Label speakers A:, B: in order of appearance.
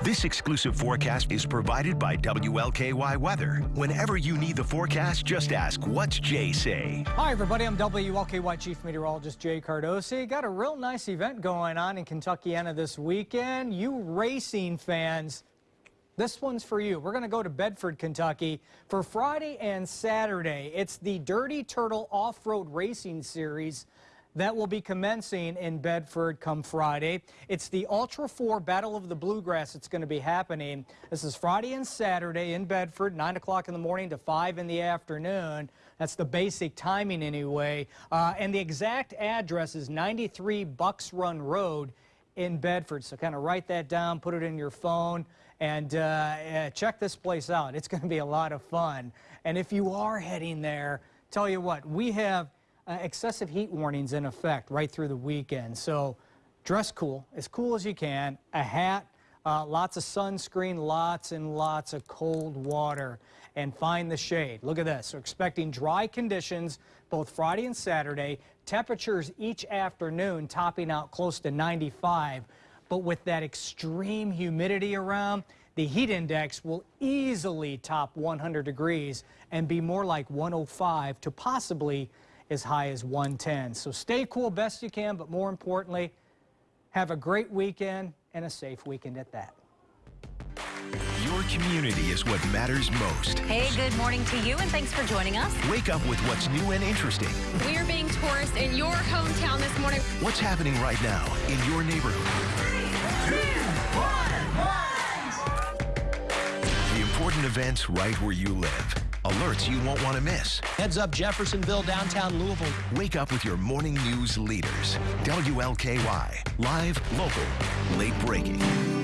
A: This exclusive forecast is provided by WLKY Weather. Whenever you need the forecast, just ask, what's Jay say?
B: Hi, everybody. I'm WLKY Chief Meteorologist Jay Cardosi. Got a real nice event going on in Kentuckiana this weekend. You racing fans, this one's for you. We're going to go to Bedford, Kentucky for Friday and Saturday. It's the Dirty Turtle Off-Road Racing Series that will be commencing in Bedford come Friday. It's the Ultra 4 Battle of the Bluegrass that's going to be happening. This is Friday and Saturday in Bedford, 9 o'clock in the morning to 5 in the afternoon. That's the basic timing anyway. Uh, and the exact address is 93 Bucks Run Road in Bedford. So kind of write that down, put it in your phone, and uh, check this place out. It's going to be a lot of fun. And if you are heading there, tell you what, we have uh, excessive heat warnings in effect right through the weekend. So dress cool, as cool as you can, a hat, uh, lots of sunscreen, lots and lots of cold water, and find the shade. Look at this. We're expecting dry conditions both Friday and Saturday. Temperatures each afternoon topping out close to 95. But with that extreme humidity around, the heat index will easily top 100 degrees and be more like 105 to possibly as high as 110. So stay cool best you can, but more importantly, have a great weekend and a safe weekend at that.
A: Your community is what matters most.
C: Hey, good morning to you, and thanks for joining us.
A: Wake up with what's new and interesting.
D: We're being tourists in your hometown this morning.
A: What's happening right now in your neighborhood? Three, two, one, the important events right where you live. Alerts you won't want to miss.
E: Heads up Jeffersonville, downtown Louisville.
A: Wake up with your morning news leaders. WLKY. Live, local, late breaking.